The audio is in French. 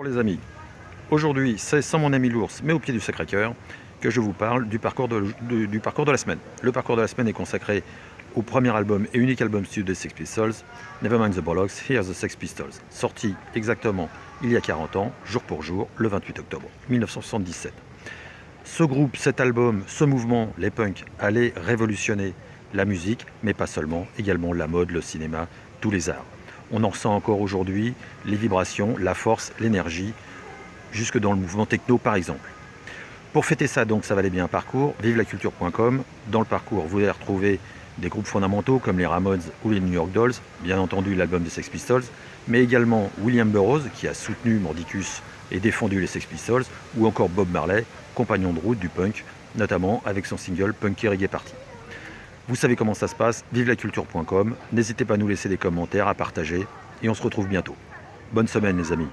Bonjour les amis, aujourd'hui c'est sans mon ami l'ours mais au pied du Sacré-Cœur que je vous parle du parcours de, la semaine. Le parcours de la semaine est consacré au premier album et unique album studio des Sex Pistols, Nevermind the Bollocks, Here's the Sex Pistols, sorti exactement il y a 40 ans, jour pour jour, le 28 octobre 1977. Ce groupe, cet album, ce mouvement, les punks, allait révolutionner la musique, mais pas seulement, également la mode, le cinéma, tous les arts. On en ressent encore aujourd'hui les vibrations, la force, l'énergie, jusque dans le mouvement techno par exemple. Pour fêter ça, donc, ça valait bien un parcours, vivelaculture.com. Dans le parcours, vous allez retrouver des groupes fondamentaux comme les Ramones ou les New York Dolls, bien entendu l'album des Sex Pistols, mais également William Burroughs qui a soutenu Mordicus et défendu les Sex Pistols, ou encore Bob Marley, compagnon de route du punk, notamment avec son single Punky Reggae Party. Vous savez comment ça se passe, vivelaculture.com. N'hésitez pas à nous laisser des commentaires, à partager, et on se retrouve bientôt. Bonne semaine les amis.